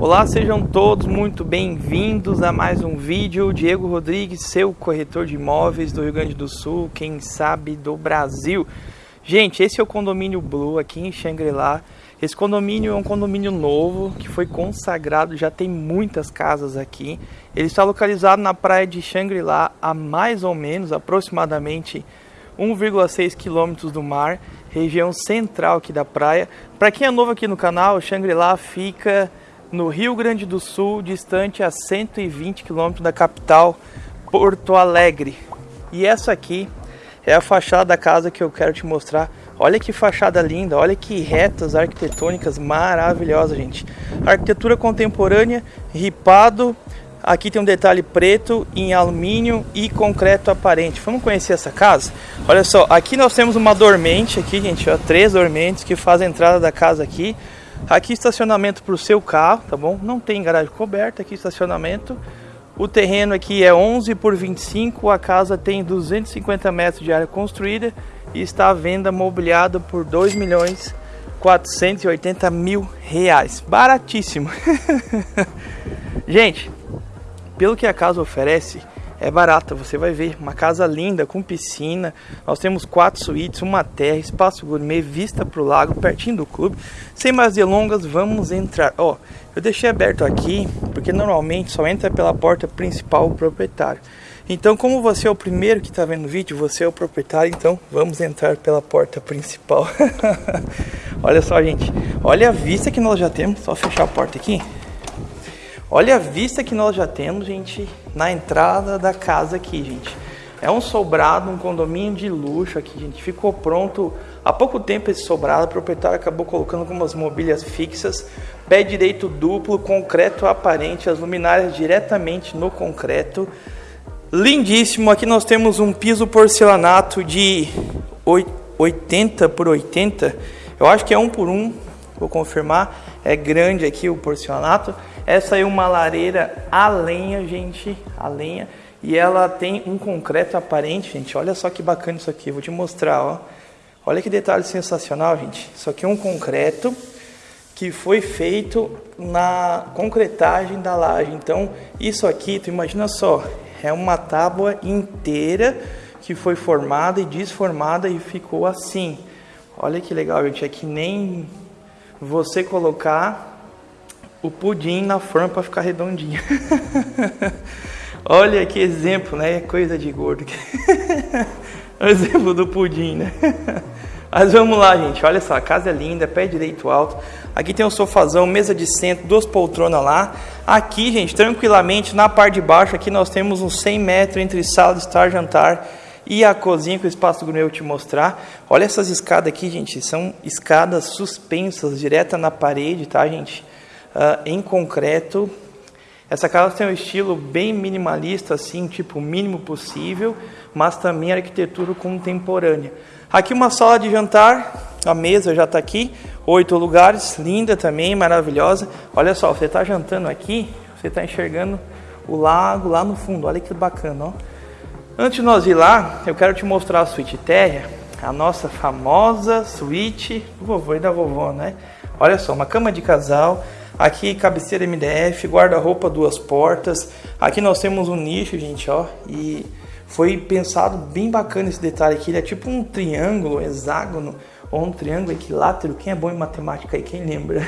Olá, sejam todos muito bem-vindos a mais um vídeo. Diego Rodrigues, seu corretor de imóveis do Rio Grande do Sul, quem sabe do Brasil. Gente, esse é o condomínio Blue aqui em Xangri-Lá. Esse condomínio é um condomínio novo que foi consagrado, já tem muitas casas aqui. Ele está localizado na praia de Xangri-Lá, a mais ou menos aproximadamente 1,6 quilômetros do mar, região central aqui da praia. Para quem é novo aqui no canal, Xangri-Lá fica no Rio Grande do Sul, distante a 120 quilômetros da capital, Porto Alegre. E essa aqui é a fachada da casa que eu quero te mostrar. Olha que fachada linda, olha que retas arquitetônicas maravilhosas, gente. Arquitetura contemporânea, ripado. Aqui tem um detalhe preto em alumínio e concreto aparente. Vamos conhecer essa casa? Olha só, aqui nós temos uma dormente aqui, gente, ó, três dormentes que fazem a entrada da casa aqui. Aqui estacionamento para o seu carro, tá bom? Não tem garagem coberta, aqui estacionamento. O terreno aqui é 11 por 25, a casa tem 250 metros de área construída e está à venda mobiliada por 2 milhões 480 mil reais. Baratíssimo. Gente, pelo que a casa oferece, é barata. Você vai ver uma casa linda com piscina. Nós temos quatro suítes, uma terra, espaço gourmet, vista para o lago, pertinho do clube. Sem mais delongas, vamos entrar. Ó, eu deixei aberto aqui porque normalmente só entra pela porta principal o proprietário. Então, como você é o primeiro que está vendo o vídeo, você é o proprietário, então vamos entrar pela porta principal. Olha só, gente. Olha a vista que nós já temos. Só fechar a porta aqui. Olha a vista que nós já temos, gente, na entrada da casa aqui, gente. É um sobrado, um condomínio de luxo aqui, gente. Ficou pronto há pouco tempo esse sobrado. O proprietário acabou colocando algumas mobílias fixas, pé direito duplo, concreto aparente, as luminárias diretamente no concreto. Lindíssimo. Aqui nós temos um piso porcelanato de 80 por 80. Eu acho que é um por um, vou confirmar. É grande aqui o porcelanato. Essa é uma lareira a lenha, gente, a lenha. E ela tem um concreto aparente, gente. Olha só que bacana isso aqui. Vou te mostrar, ó. Olha que detalhe sensacional, gente. Isso aqui é um concreto que foi feito na concretagem da laje. Então, isso aqui, tu imagina só, é uma tábua inteira que foi formada e desformada e ficou assim. Olha que legal, gente. É que nem você colocar o pudim na forma para ficar redondinho. Olha que exemplo, né? Coisa de gordo. o exemplo do pudim, né? Mas vamos lá, gente. Olha só, a casa é linda, pé direito alto. Aqui tem um sofazão, mesa de centro, duas poltronas lá. Aqui, gente, tranquilamente, na parte de baixo, aqui nós temos uns 100 metros entre sala estar, jantar e a cozinha com o espaço gourmet eu te mostrar. Olha essas escadas aqui, gente. São escadas suspensas, direta na parede, tá, gente? uh, em concreto. Essa casa tem um estilo bem minimalista, assim, tipo mínimo possível, mas também arquitetura contemporânea. Aqui uma sala de jantar, a mesa já está aqui, oito lugares, linda também, maravilhosa. Olha só, você está jantando aqui, você está enxergando o lago lá no fundo, olha que bacana, ó. Antes de nós ir lá, eu quero te mostrar a suíte térrea, a nossa famosa suíte do vovô e da vovó, né? Olha só, uma cama de casal, Aqui cabeceira MDF, guarda-roupa duas portas. Aqui nós temos um nicho, gente, ó, e foi pensado bem bacana esse detalhe aqui. Ele é tipo um triângulo, hexágono ou um triângulo equilátero. Quem é bom em matemática aí, quem lembra?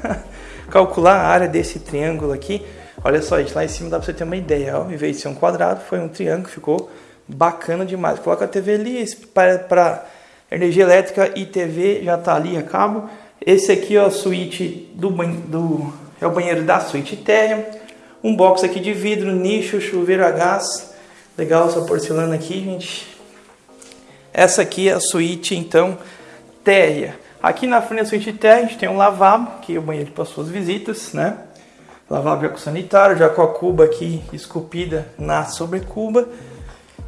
Calcular a área desse triângulo aqui. Olha só, gente, lá em cima dá pra você ter uma ideia, ó. Em vez de ser um quadrado, foi um triângulo, ficou bacana demais. Coloca a TV ali para energia elétrica e TV já tá ali a cabo. Esse aqui é a suíte do, do é o banheiro da suíte térrea. Um box aqui de vidro, nicho, chuveiro a gás. Legal essa porcelana aqui, gente. Essa aqui é a suíte, então, térrea. Aqui na frente da suíte térrea a gente tem um lavabo, que é o banheiro para suas visitas, né? Já com sanitário, já com a cuba aqui esculpida na sobrecuba.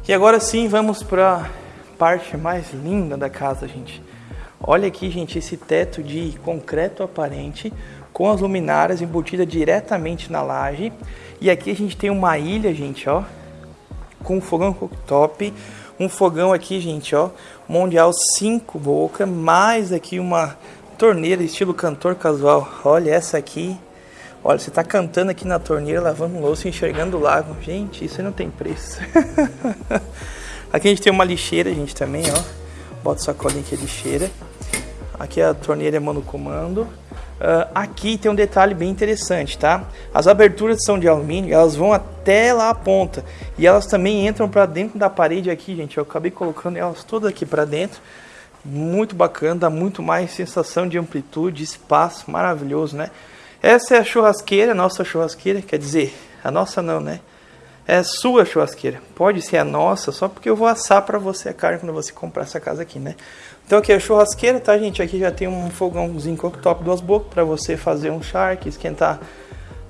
E agora sim, vamos para parte mais linda da casa, gente. Olha aqui, gente, esse teto de concreto aparente com as luminárias embutidas diretamente na laje. E aqui a gente tem uma ilha, gente, ó, com um fogão cooktop, um fogão aqui, gente, ó, mundial 5 boca, mais aqui uma torneira estilo cantor casual. Olha essa aqui. Olha, você tá cantando aqui na torneira, lavando louça, enxergando o lago. Gente, isso não tem preço. aqui a gente tem uma lixeira, gente, também, ó. Bota sacolinha aqui a lixeira. Aqui a torneira é monocomando. Uh, aqui tem um detalhe bem interessante, tá? As aberturas são de alumínio, elas vão até lá a ponta. E elas também entram para dentro da parede aqui, gente. Eu acabei colocando elas todas aqui para dentro. Muito bacana, dá muito mais sensação de amplitude, espaço, maravilhoso, né? Essa é a churrasqueira, nossa churrasqueira, quer dizer, a nossa não, né? É a sua churrasqueira. Pode ser a nossa, só porque eu vou assar para você a carne quando você comprar essa casa aqui, né? Então aqui é a churrasqueira, tá, gente? Aqui já tem um fogãozinho cooktop duas bocas para você fazer um charque, esquentar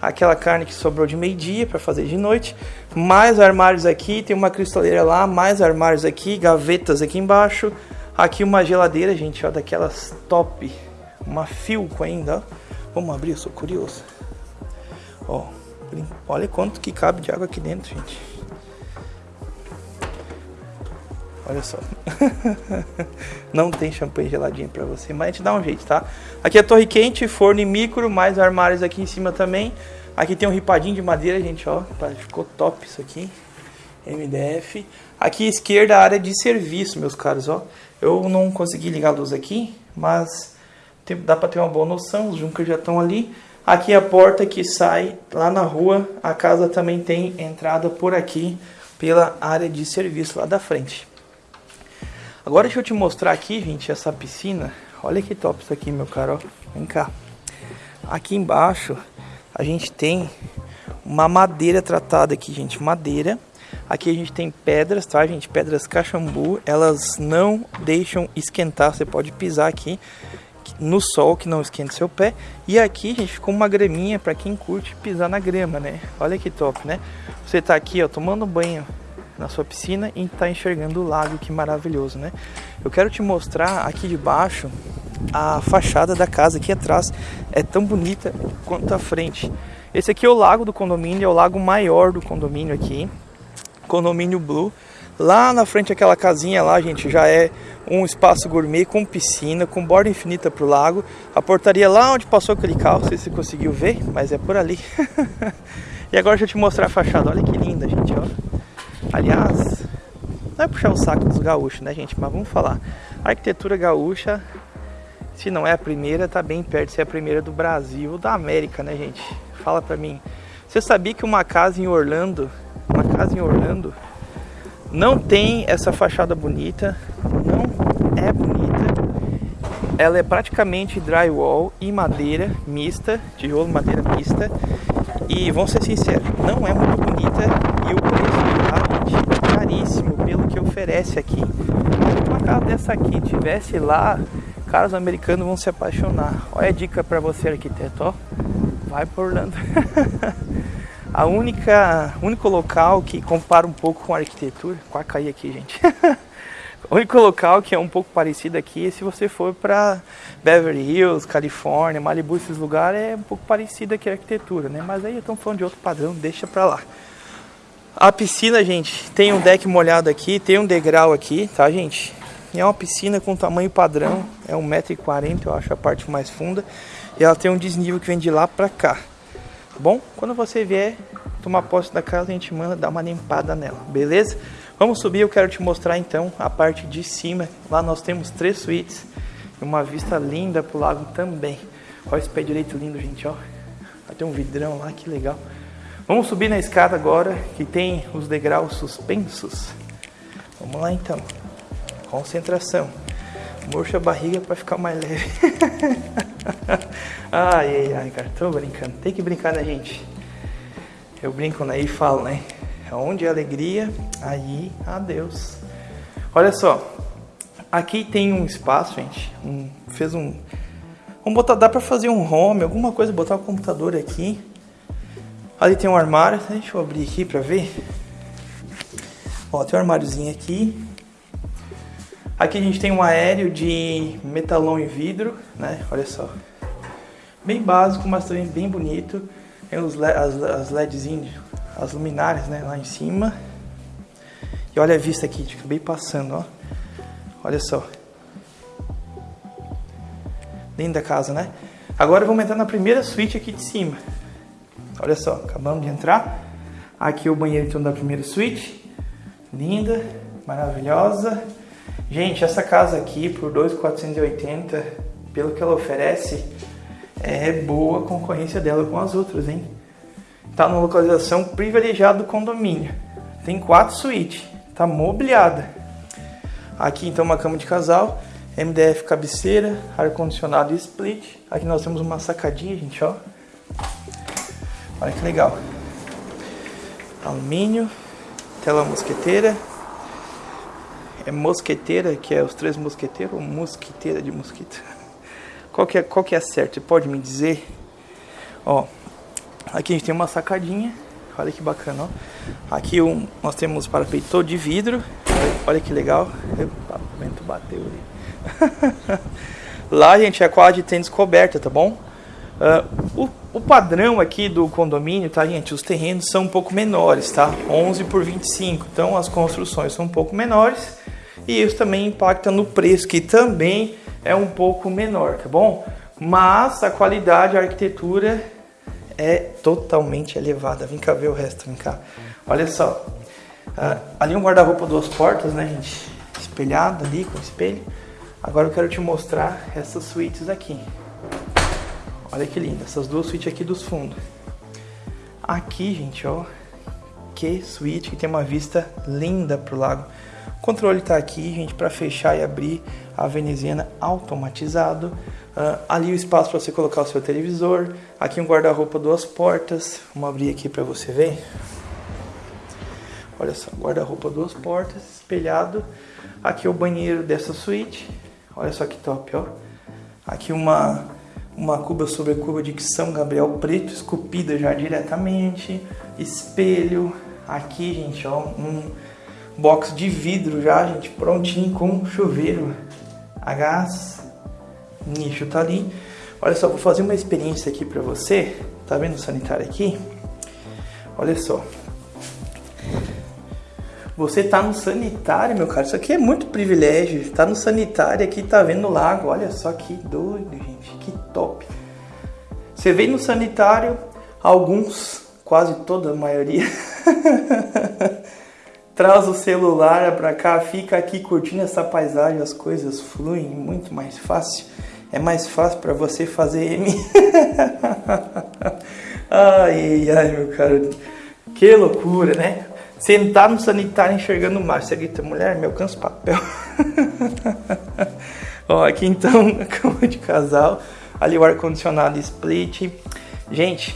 aquela carne que sobrou de meio-dia para fazer de noite. Mais armários aqui, tem uma cristaleira lá, mais armários aqui, gavetas aqui embaixo. Aqui uma geladeira, gente, ó, daquelas top. Uma Filco ainda, ó. Vamos abrir, eu sou curioso. Ó, olha quanto que cabe de água aqui dentro, gente. Olha só. Não tem champanhe geladinho para você, mas a gente dá um jeito, tá? Aqui é torre quente, forno e micro, mais armários aqui em cima também. Aqui tem um ripadinho de madeira, gente, ó. Ficou top isso aqui. MDF. Aqui à esquerda a área de serviço, meus caros, ó. Eu não consegui ligar a luz aqui, mas tem, dá para ter uma boa noção, os juncos já estão ali. Aqui é a porta que sai lá na rua, a casa também tem entrada por aqui, pela área de serviço lá da frente. Agora deixa eu te mostrar aqui, gente, essa piscina. Olha que top isso aqui, meu caro. Vem cá. Aqui embaixo a gente tem uma madeira tratada aqui, gente. Madeira. Aqui a gente tem pedras, tá, gente? Pedras cachambu. Elas não deixam esquentar. Você pode pisar aqui no sol que não esquente seu pé. E aqui, gente, ficou uma graminha para quem curte pisar na grama, né? Olha que top, né? Você tá aqui, ó, tomando banho na sua piscina e tá enxergando o lago, que maravilhoso, né? Eu quero te mostrar aqui de baixo a fachada da casa aqui atrás. É tão bonita quanto a frente. Esse aqui é o lago do condomínio, é o lago maior do condomínio aqui. Condomínio Blue. Lá na frente aquela casinha lá, gente, já é um espaço gourmet com piscina, com borda infinita para o lago. A portaria lá onde passou aquele carro, não sei se você conseguiu ver, mas é por ali. e agora deixa eu te mostrar a fachada. Olha que linda, gente, ó. Aliás, não é puxar o saco dos gaúchos, né, gente? Mas vamos falar. A arquitetura gaúcha, se não é a primeira, tá bem perto de ser a primeira do Brasil ou da América, né, gente? Fala pra mim. Você sabia que uma casa em Orlando, uma casa em Orlando, não tem essa fachada bonita, não é bonita. Ela é praticamente drywall e madeira mista, tijolo madeira mista. E vamos ser sinceros, não é muito bonita e o preço é caríssimo pelo que oferece aqui. Se uma casa dessa aqui tivesse lá, caras americanos vão se apaixonar. Olha a dica para você arquiteto, ó. Vai por Orlando. A única, único local que compara um pouco com a arquitetura, quase cair aqui, gente. o único local que é um pouco parecido aqui se você for para Beverly Hills, Califórnia, Malibu, esses lugares é um pouco parecido aqui a arquitetura, né? Mas aí estamos falando de outro padrão, deixa para lá. A piscina, gente, tem um deck molhado aqui, tem um degrau aqui, tá, gente? É uma piscina com tamanho padrão, é 1,40m, eu acho, a parte mais funda. E ela tem um desnível que vem de lá pra cá. Bom, quando você vier tomar posse da casa, a gente manda dar uma limpada nela, beleza? Vamos subir, eu quero te mostrar então a parte de cima. Lá nós temos três suítes e uma vista linda pro lago também. Olha esse pé direito lindo, gente, ó. Tem um vidrão lá, que legal. Vamos subir na escada agora, que tem os degraus suspensos. Vamos lá então. Concentração. Murcha a barriga para ficar mais leve. ai, ai, ai, cara, tô brincando. Tem que brincar, né, gente? Eu brinco né, e falo, né? Onde é alegria, aí adeus. Olha só, aqui tem um espaço, gente. Um, fez um. Vamos botar, dá pra fazer um home, alguma coisa, botar o computador aqui. Ali tem um armário, deixa eu abrir aqui pra ver. Ó, tem um armáriozinho aqui. Aqui a gente tem um aéreo de metalão e vidro, né? Olha só. Bem básico, mas também bem bonito. Tem os as, as LEDzinhas, as luminárias, né? Lá em cima. E olha a vista aqui, acabei passando, ó. Olha só. Dentro da casa, né? Agora vamos entrar na primeira suíte aqui de cima. Olha só, acabamos de entrar. Aqui o banheiro então da primeira suíte. Linda, maravilhosa. Gente, essa casa aqui por 2.480, pelo que ela oferece, é boa concorrência dela com as outras, hein? Tá numa localização privilegiada do condomínio. Tem quatro suítes, tá mobiliada. Aqui então uma cama de casal, MDF cabeceira, ar condicionado e split. Aqui nós temos uma sacadinha, gente, ó. Olha que legal. Alumínio, tela mosqueteira. É mosqueteira, que é os três mosqueteiros, ou mosquiteira de mosquito? Qual que é, qual que é certo? Você pode me dizer? Ó, aqui a gente tem uma sacadinha. Olha que bacana, ó. Aqui um, nós temos parapeito de vidro. Olha que legal. O vento bateu ali. Lá, gente, é quadra de tênis coberta, tá bom? Uh, o, o, padrão aqui do condomínio, tá, gente? Os terrenos são um pouco menores, tá? 11 por 25. Então, as construções são um pouco menores. E isso também impacta no preço, que também é um pouco menor, tá bom? Mas a qualidade, a arquitetura é totalmente elevada. Vem cá ver o resto, vem cá. Olha só. Uh, ali um guarda-roupa duas portas, né, gente? Espelhado ali com espelho. Agora eu quero te mostrar essas suítes aqui. Olha que linda, essas duas suítes aqui dos fundos. Aqui, gente, ó, que suíte que tem uma vista linda pro lago. Controle tá aqui, gente, para fechar e abrir a veneziana automatizado. Uh, ali o espaço para você colocar o seu televisor. Aqui um guarda-roupa duas portas. Vamos abrir aqui para você ver. Olha só, guarda-roupa duas portas, espelhado. Aqui é o banheiro dessa suíte. Olha só que top, ó. Aqui uma uma cuba sobre cuba de São Gabriel preto, esculpida já diretamente. Espelho. Aqui, gente, ó, um box de vidro já, gente, prontinho com chuveiro a gás. Nicho tá ali. Olha só, vou fazer uma experiência aqui para você. Tá vendo o sanitário aqui? Olha só. Você tá no sanitário, meu cara. Isso aqui é muito privilégio. Tá no sanitário aqui, tá vendo o lago. Olha só que doido, gente. Que top. Você vem no sanitário, alguns, quase toda a maioria, traz o celular para cá, fica aqui curtindo essa paisagem, as coisas fluem muito mais fácil. É mais fácil para você fazer M. ai, ai, meu cara. Que loucura, né? Sentar no sanitário enxergando o mar. Você grita, mulher, me alcança o papel. Ó, aqui então, a cama de casal. Ali o ar-condicionado split. Gente,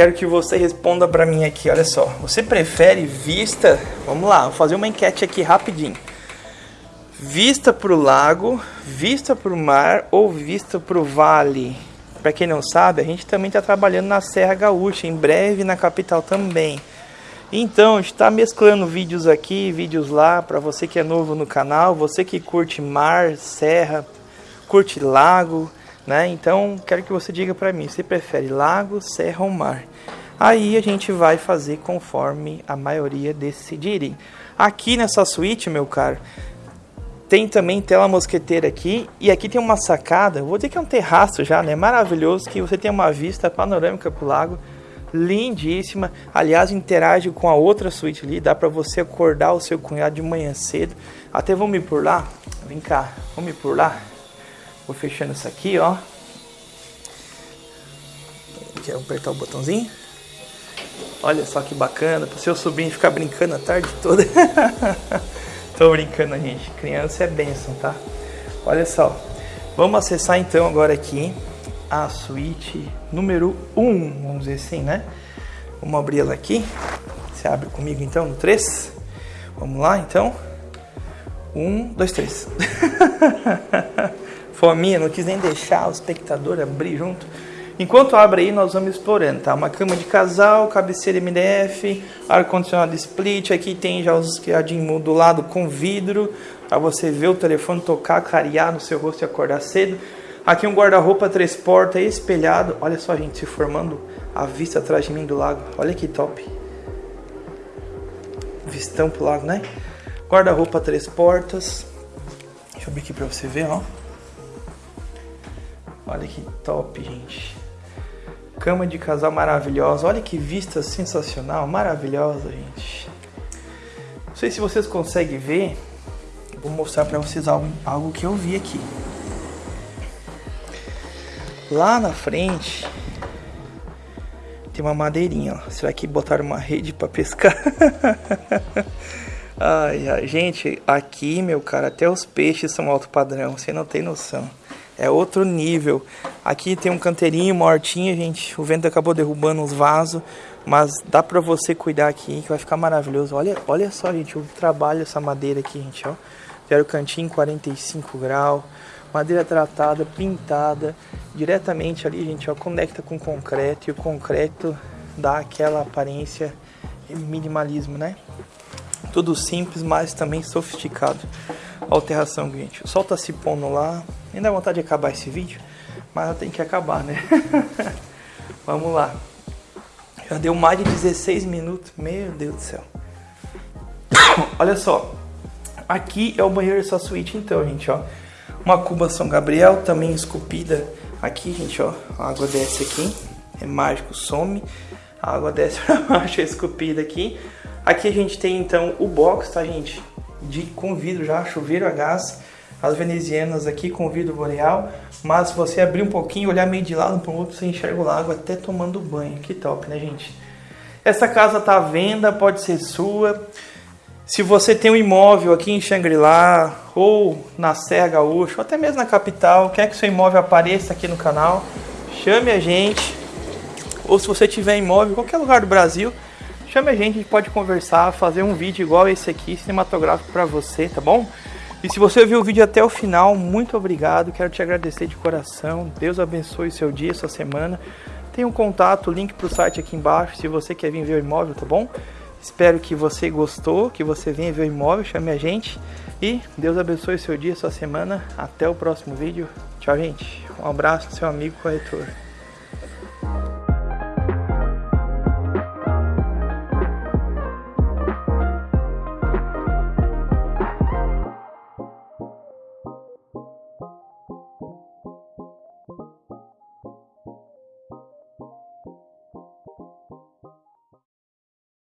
quero que você responda para mim aqui, olha só. Você prefere vista? Vamos lá, vou fazer uma enquete aqui rapidinho. Vista para o lago, vista para o mar ou vista para o vale? Para quem não sabe, a gente também está trabalhando na Serra Gaúcha, em breve na capital também. Então, está mesclando vídeos aqui, vídeos lá, para você que é novo no canal, você que curte mar, serra, curte lago, né? Então, quero que você diga para mim, você prefere lago, serra ou mar? Aí a gente vai fazer conforme a maioria decidirem. Aqui nessa suíte, meu caro, tem também tela mosqueteira aqui e aqui tem uma sacada, vou dizer que é um terraço já, né? Maravilhoso, que você tem uma vista panorâmica pro lago, lindíssima. Aliás, interage com a outra suíte ali, dá para você acordar o seu cunhado de manhã cedo. Até vamos ir por lá? Vem cá, vamos ir por lá? Vou fechando isso aqui, ó. Quero apertar o botãozinho. Olha só que bacana, para o seu sobrinho ficar brincando a tarde toda. Tô brincando, gente. Criança é bênção, tá? Olha só. Vamos acessar então agora aqui a suíte número 1, vamos dizer assim, né? Vamos abrir ela aqui. Você abre comigo então no 3. Vamos lá então. 1, 2, 3. Fominha, não quis nem deixar o espectador abrir junto. Enquanto abre aí, nós vamos explorando, tá? Uma cama de casal, cabeceira MDF, ar-condicionado split. Aqui tem já os criadinhos do lado com vidro, para você ver o telefone tocar, clarear no seu rosto e acordar cedo. Aqui um guarda-roupa três portas espelhado. Olha só, gente, se formando a vista atrás de mim do lago. Olha que top. Vistão pro lago, né? Guarda-roupa três portas. Deixa eu abrir aqui para você ver, ó. Olha que top, gente. Cama de casal maravilhosa. Olha que vista sensacional, maravilhosa, gente. Não sei se vocês conseguem ver. Vou mostrar para vocês algo, algo que eu vi aqui. Lá na frente tem uma madeirinha, ó. Será que botaram uma rede para pescar? ai, ai, gente, aqui, meu cara, até os peixes são alto padrão, você não tem noção. É outro nível. Aqui tem um canteirinho, uma hortinha, gente. O vento acabou derrubando os vasos, mas dá para você cuidar aqui que vai ficar maravilhoso. Olha, olha só, gente, o trabalho essa madeira aqui, gente, ó. Zero cantinho 45 graus, madeira tratada, pintada, diretamente ali, gente, ó, conecta com concreto e o concreto dá aquela aparência minimalismo, né? Tudo simples, mas também sofisticado. Alteração, gente. O sol tá se pondo lá. Nem dá vontade de acabar esse vídeo, mas tem que acabar, né? Vamos lá. Já deu mais de 16 minutos. Meu Deus do céu. Olha só. Aqui é o banheiro dessa suíte, então, gente, ó. Uma cuba São Gabriel, também esculpida aqui, gente, ó. A água desce aqui. É mágico, some. A água desce pra baixo, é esculpida aqui. Aqui a gente tem, então, o box, tá, gente? De, com vidro já, chuveiro a gás. As venezianas aqui com vidro boreal. Mas se você abrir um pouquinho, olhar meio de lado para o outro, você enxerga o lago até tomando banho. Que top, né, gente? Essa casa tá à venda, pode ser sua. Se você tem um imóvel aqui em Xangri-Lá, ou na Serra Gaúcha, ou até mesmo na capital, quer que seu imóvel apareça aqui no canal, chame a gente. Ou se você tiver imóvel em qualquer lugar do Brasil, chame a gente, a gente pode conversar, fazer um vídeo igual esse aqui, cinematográfico para você, tá bom? E se você viu o vídeo até o final, muito obrigado, quero te agradecer de coração. Deus abençoe seu dia, sua semana. Tem um contato, link para o site aqui embaixo, se você quer vir ver o imóvel, tá bom? Espero que você gostou, que você venha ver o imóvel, chame a gente. E Deus abençoe seu dia, sua semana. Até o próximo vídeo. Tchau, gente. Um abraço, seu amigo corretor.